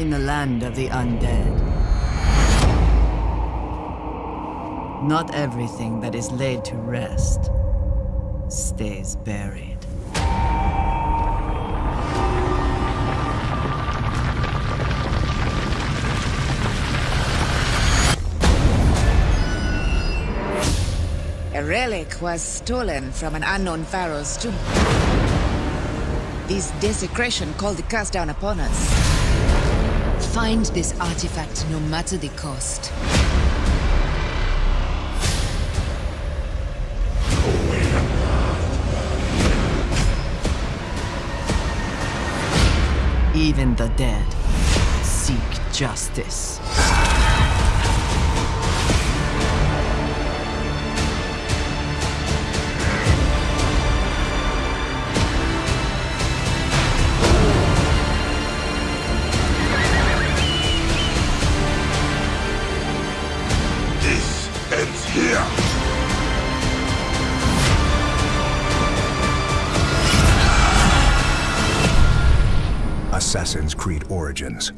in the land of the undead. Not everything that is laid to rest stays buried. A relic was stolen from an unknown pharaoh's tomb. This desecration called the curse down upon us. Find this artifact no matter the cost. Even the dead seek justice. Ends here. Assassin's Creed Origins.